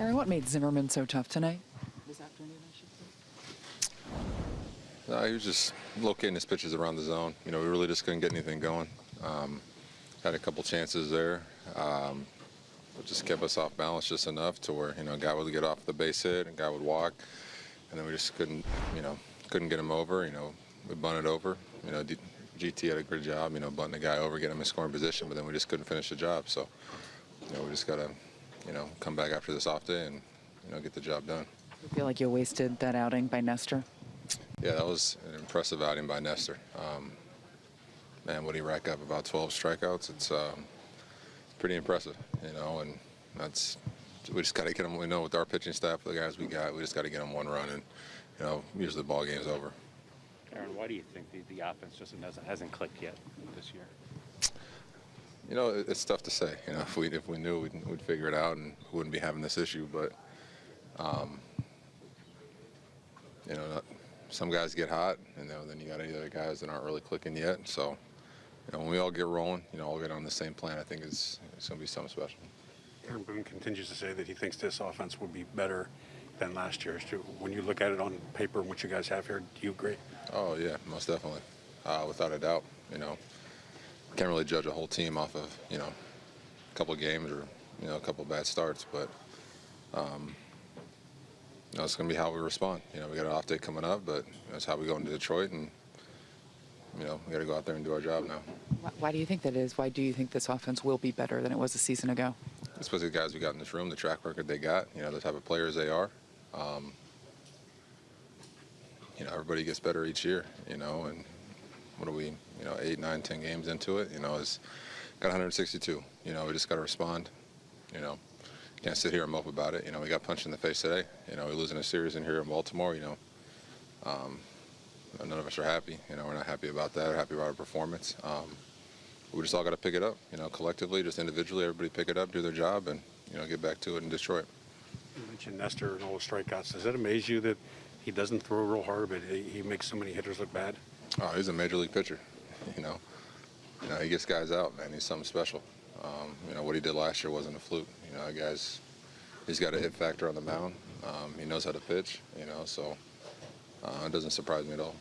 Aaron, what made Zimmermann so tough tonight? This afternoon, I should say. No, he was just locating his pitches around the zone. You know, we really just couldn't get anything going. Um, had a couple chances there. Um, it just kept us off balance just enough to where, you know, a guy would get off the base hit and a guy would walk. And then we just couldn't, you know, couldn't get him over. You know, we bunted over. You know, D- GT had a good job, you know, bunting the guy over, getting him in scoring position, but then we just couldn't finish the job. So, you know, we just got to, you know, come back after this off day and, you know, get the job done. You feel like you wasted that outing by Nestor? Yeah, that was an impressive outing by Nestor. Um, man, what he rack up about 12 strikeouts? It's um, pretty impressive, you know. And that's we just got to get them. We know with our pitching staff, the guys we got, we just got to get them one run, and you know, usually the ball game's over. Aaron, why do you think the, the offense just hasn't, hasn't clicked yet this year? You know, it's tough to say. You know, if we if we knew, we'd, we'd figure it out, and wouldn't be having this issue. But um, you know, some guys get hot, and you know, then you got any other guys that aren't really clicking yet. So, you know, when we all get rolling, you know, all get on the same plan. I think it's it's going to be something special. Aaron Boone continues to say that he thinks this offense will be better than last year's. When you look at it on paper and what you guys have here, do you agree? Oh yeah, most definitely, uh, without a doubt. You know, can't really judge a whole team off of you know a couple of games or you know a couple of bad starts, but um, you know, it's going to be how we respond. You know, we got an off day coming up, but that's how we go into Detroit, and you know we got to go out there and do our job now. Why do you think that is? Why do you think this offense will be better than it was a season ago? Especially the guys we got in this room, the track record they got, you know, the type of players they are. Um, you know, everybody gets better each year, you know, and what are we, you know, eight, nine, ten games into it, you know, it's got 162. You know, we just got to respond. You know, can't sit here and mope about it. You know, we got punched in the face today. You know, we're losing a series in here in Baltimore. You know, um, none of us are happy. You know, we're not happy about that. We're happy about our performance. Um, we just all got to pick it up. You know, collectively, just individually, everybody pick it up, do their job, and you know, get back to it in Detroit. You mentioned Nestor and all the strikeouts. Does it amaze you that he doesn't throw real hard, but he he makes so many hitters look bad? Oh, he's a major league pitcher. You know, you know he gets guys out, man. He's something special. Um, you know what he did last year wasn't a fluke. You know, guys, he's got a hit factor on the mound. Um, he knows how to pitch. You know, so uh, it doesn't surprise me at all.